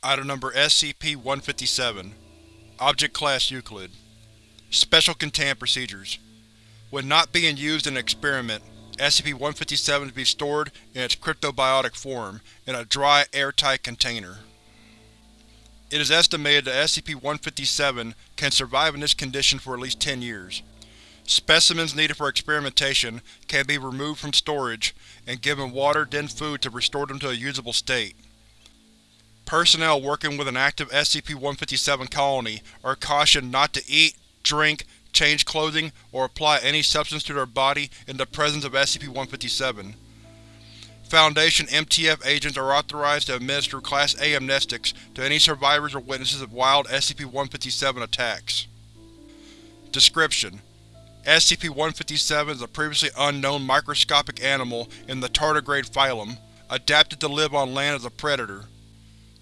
Item Number SCP-157 Object Class Euclid Special Containment Procedures When not being used in an experiment, SCP-157 is to be stored in its cryptobiotic form, in a dry, airtight container. It is estimated that SCP-157 can survive in this condition for at least 10 years. Specimens needed for experimentation can be removed from storage and given water then food to restore them to a usable state. Personnel working with an active SCP-157 colony are cautioned not to eat, drink, change clothing, or apply any substance to their body in the presence of SCP-157. Foundation MTF agents are authorized to administer Class A amnestics to any survivors or witnesses of wild SCP-157 attacks. Description: SCP-157 is a previously unknown microscopic animal in the tardigrade phylum, adapted to live on land as a predator.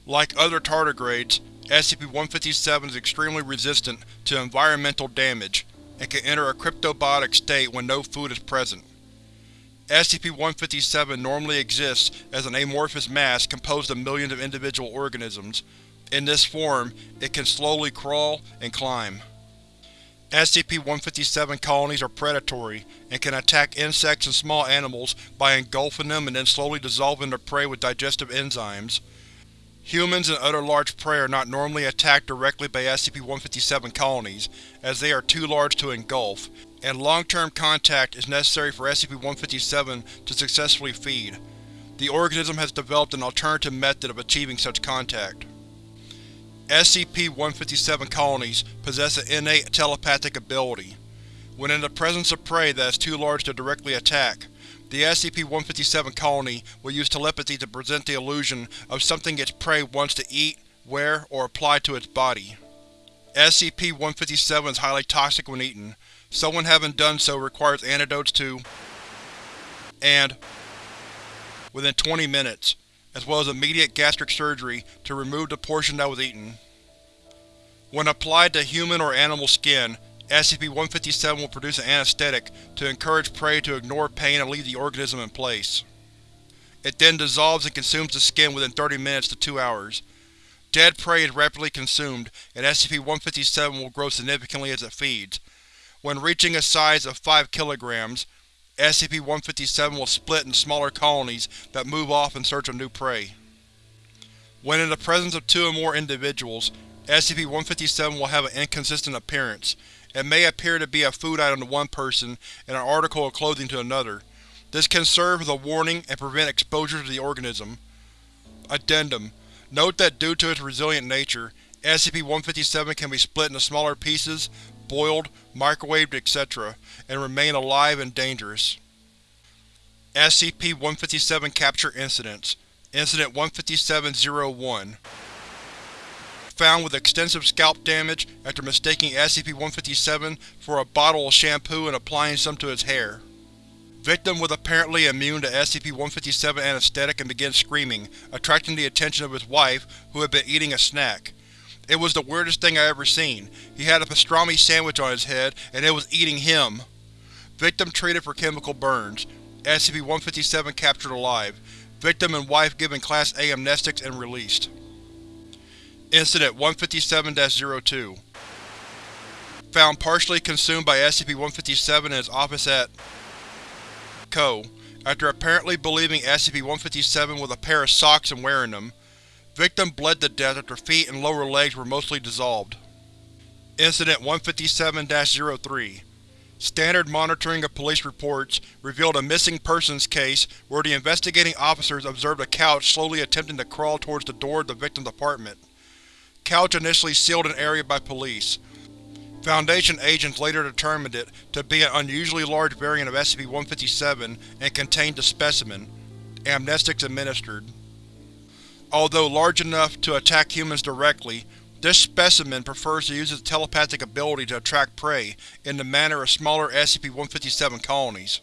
Like other tardigrades, SCP-157 is extremely resistant to environmental damage, and can enter a cryptobiotic state when no food is present. SCP-157 normally exists as an amorphous mass composed of millions of individual organisms. In this form, it can slowly crawl and climb. SCP-157 colonies are predatory, and can attack insects and small animals by engulfing them and then slowly dissolving their prey with digestive enzymes. Humans and other large prey are not normally attacked directly by SCP-157 colonies, as they are too large to engulf, and long-term contact is necessary for SCP-157 to successfully feed. The organism has developed an alternative method of achieving such contact. SCP-157 colonies possess an innate telepathic ability. When in the presence of prey that is too large to directly attack, the SCP-157 colony will use telepathy to present the illusion of something its prey wants to eat, wear, or apply to its body. SCP-157 is highly toxic when eaten. Someone having done so requires antidotes to and within 20 minutes, as well as immediate gastric surgery to remove the portion that was eaten. When applied to human or animal skin, SCP-157 will produce an anesthetic to encourage prey to ignore pain and leave the organism in place. It then dissolves and consumes the skin within 30 minutes to 2 hours. Dead prey is rapidly consumed, and SCP-157 will grow significantly as it feeds. When reaching a size of 5 kg, SCP-157 will split into smaller colonies that move off in search of new prey. When in the presence of two or more individuals, SCP-157 will have an inconsistent appearance, it may appear to be a food item to one person and an article of clothing to another. This can serve as a warning and prevent exposure to the organism. Addendum: Note that due to its resilient nature, SCP-157 can be split into smaller pieces, boiled, microwaved, etc., and remain alive and dangerous. SCP-157 Capture Incidents Incident 157-01 found with extensive scalp damage after mistaking SCP-157 for a bottle of shampoo and applying some to his hair. Victim was apparently immune to SCP-157 anesthetic and began screaming, attracting the attention of his wife, who had been eating a snack. It was the weirdest thing I ever seen. He had a pastrami sandwich on his head, and it was eating him. Victim treated for chemical burns. SCP-157 captured alive. Victim and wife given Class A amnestics and released. Incident 157-02 Found partially consumed by SCP-157 in his office at Co. After apparently believing SCP-157 was a pair of socks and wearing them. Victim bled to death after feet and lower legs were mostly dissolved. Incident 157-03 Standard monitoring of police reports revealed a missing persons case where the investigating officers observed a couch slowly attempting to crawl towards the door of the victim's apartment. Couch initially sealed an area by police. Foundation agents later determined it to be an unusually large variant of SCP-157 and contained a specimen. Amnestics administered. Although large enough to attack humans directly, this specimen prefers to use its telepathic ability to attract prey in the manner of smaller SCP-157 colonies.